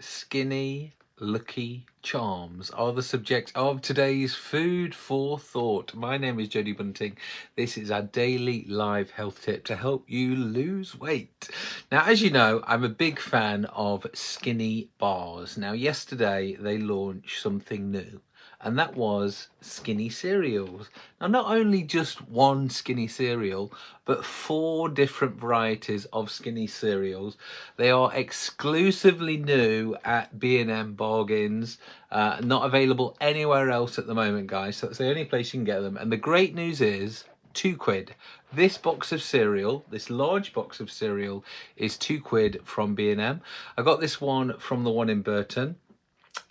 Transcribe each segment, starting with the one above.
skinny, lucky charms are the subject of today's food for thought. My name is Jody Bunting. This is our daily live health tip to help you lose weight. Now, as you know, I'm a big fan of skinny bars. Now, yesterday they launched something new and that was skinny cereals. Now not only just one skinny cereal, but four different varieties of skinny cereals. They are exclusively new at B&M Bargains, uh, not available anywhere else at the moment guys, so that's the only place you can get them. And the great news is, two quid. This box of cereal, this large box of cereal is two quid from B&M. I got this one from the one in Burton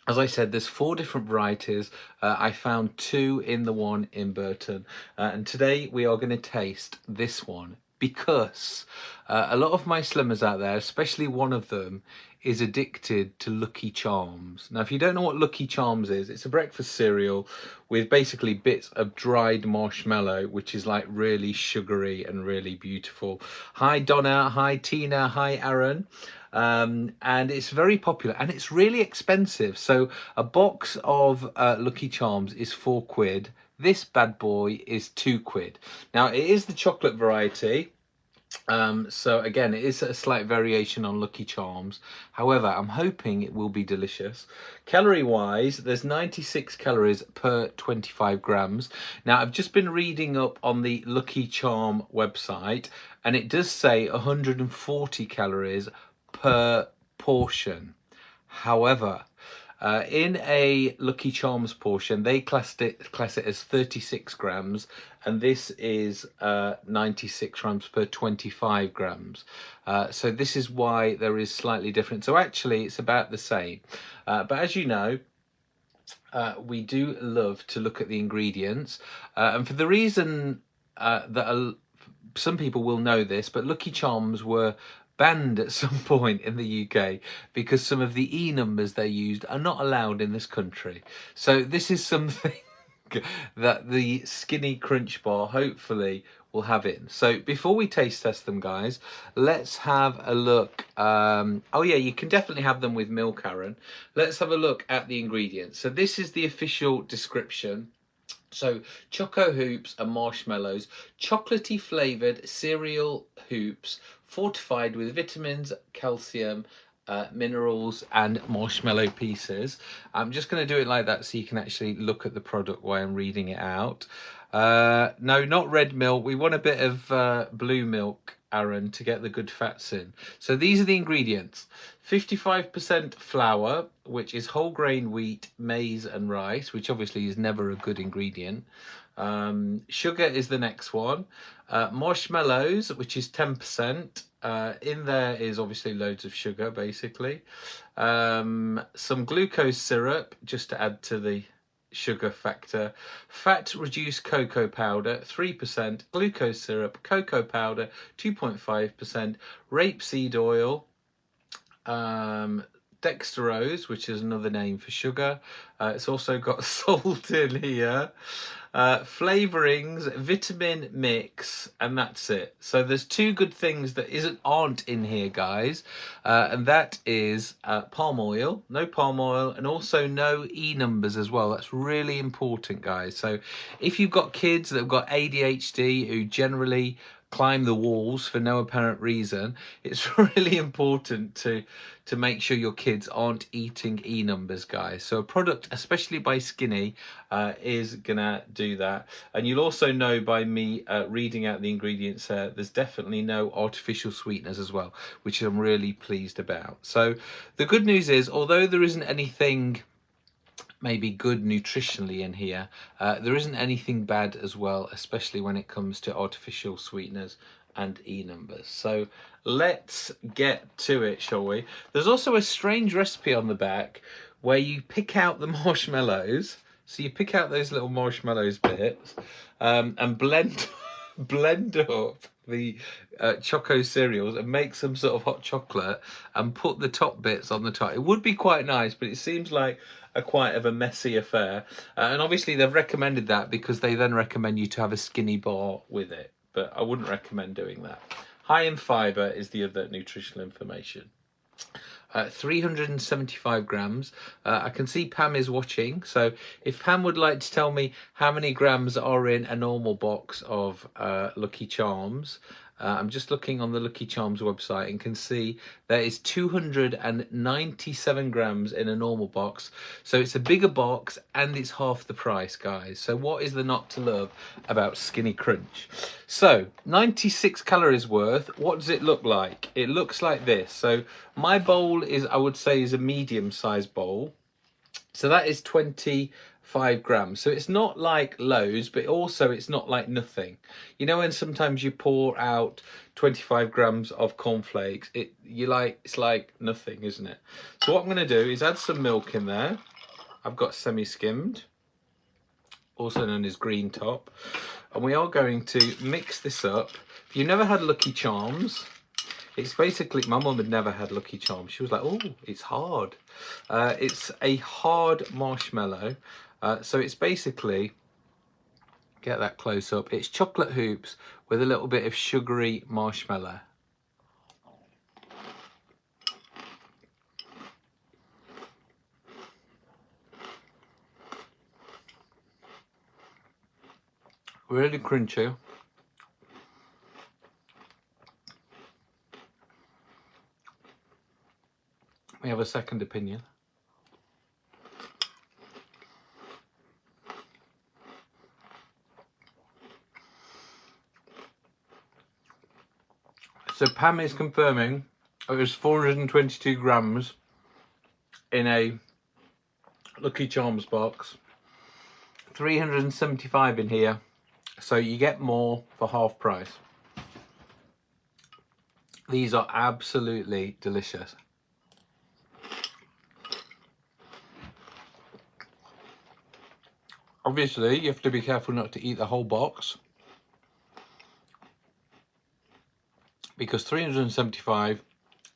as I said, there's four different varieties. Uh, I found two in the one in Burton. Uh, and today we are going to taste this one because uh, a lot of my slimmers out there, especially one of them, is addicted to Lucky Charms. Now, if you don't know what Lucky Charms is, it's a breakfast cereal with basically bits of dried marshmallow, which is like really sugary and really beautiful. Hi, Donna. Hi, Tina. Hi, Aaron. Um, and it's very popular and it's really expensive. So a box of uh, Lucky Charms is four quid. This bad boy is two quid. Now it is the chocolate variety. Um, so again, it is a slight variation on Lucky Charms. However, I'm hoping it will be delicious. Calorie wise, there's 96 calories per 25 grams. Now, I've just been reading up on the Lucky Charm website and it does say 140 calories per portion. However, uh, in a Lucky Charms portion, they classed it, class it as 36 grams, and this is uh, 96 grams per 25 grams. Uh, so this is why there is slightly different. So actually, it's about the same. Uh, but as you know, uh, we do love to look at the ingredients, uh, and for the reason that some people will know this, but Lucky Charms were banned at some point in the UK because some of the E numbers they used are not allowed in this country. So this is something that the Skinny Crunch Bar hopefully will have in. So before we taste test them guys, let's have a look. Um, oh yeah, you can definitely have them with milk, Aaron. Let's have a look at the ingredients. So this is the official description. So Choco Hoops and marshmallows, chocolatey flavoured cereal hoops, fortified with vitamins, calcium, uh, minerals and marshmallow pieces. I'm just going to do it like that so you can actually look at the product while I'm reading it out. Uh, no, not red milk. We want a bit of uh, blue milk, Aaron, to get the good fats in. So these are the ingredients. 55% flour, which is whole grain wheat, maize and rice, which obviously is never a good ingredient. Um, sugar is the next one. Uh, marshmallows, which is 10%. Uh, in there is obviously loads of sugar, basically. Um, some glucose syrup, just to add to the sugar factor. Fat reduced cocoa powder, 3%. Glucose syrup, cocoa powder, 2.5%. Rapeseed oil, um, dextrose, which is another name for sugar. Uh, it's also got salt in here uh, flavorings, vitamin mix, and that's it. So there's two good things that isn't aren't in here, guys, uh, and that is uh, palm oil, no palm oil, and also no E numbers as well. That's really important, guys. So if you've got kids that have got ADHD who generally climb the walls for no apparent reason, it's really important to to make sure your kids aren't eating E numbers, guys. So a product, especially by Skinny, uh, is gonna do that. And you'll also know by me uh, reading out the ingredients there's definitely no artificial sweeteners as well, which I'm really pleased about. So the good news is, although there isn't anything maybe good nutritionally in here. Uh, there isn't anything bad as well, especially when it comes to artificial sweeteners and E numbers. So let's get to it, shall we? There's also a strange recipe on the back where you pick out the marshmallows. So you pick out those little marshmallows bits um, and blend blend up the uh, choco cereals and make some sort of hot chocolate and put the top bits on the top. It would be quite nice, but it seems like a quite of a messy affair. Uh, and obviously they've recommended that because they then recommend you to have a skinny bar with it. But I wouldn't recommend doing that. High in fibre is the other nutritional information. Uh, 375 grams. Uh, I can see Pam is watching, so if Pam would like to tell me how many grams are in a normal box of uh, Lucky Charms, uh, I'm just looking on the Lucky Charms website and can see there is 297 grams in a normal box. So it's a bigger box and it's half the price, guys. So what is the not to love about Skinny Crunch? So 96 calories worth. What does it look like? It looks like this. So my bowl is, I would say, is a medium sized bowl. So that is 25 grams. So it's not like loads, but also it's not like nothing. You know when sometimes you pour out 25 grams of cornflakes, it you like it's like nothing, isn't it? So what I'm going to do is add some milk in there. I've got semi-skimmed, also known as green top. And we are going to mix this up. If you've never had Lucky Charms, it's basically, my mum had never had Lucky Charms. She was like, oh, it's hard. Uh, it's a hard marshmallow uh, so it's basically, get that close up, it's chocolate hoops with a little bit of sugary marshmallow. Really crunchy. We have a second opinion. So Pam is confirming it was 422 grams in a Lucky Charms box. 375 in here. So you get more for half price. These are absolutely delicious. Obviously, you have to be careful not to eat the whole box. because 375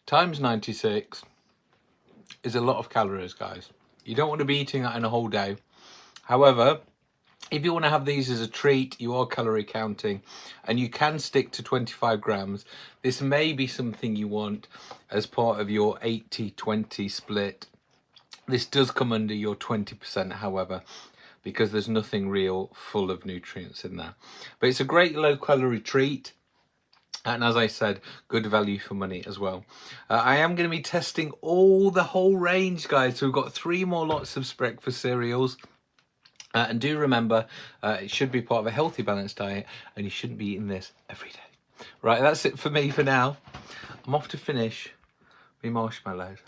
times 96 is a lot of calories guys. You don't want to be eating that in a whole day. However if you want to have these as a treat you are calorie counting and you can stick to 25 grams. This may be something you want as part of your 80 20 split. This does come under your 20% however because there's nothing real full of nutrients in there but it's a great low calorie treat and as I said, good value for money as well. Uh, I am going to be testing all the whole range, guys. So we've got three more lots of breakfast cereals. Uh, and do remember, uh, it should be part of a healthy, balanced diet, and you shouldn't be eating this every day. Right, that's it for me for now. I'm off to finish my marshmallows.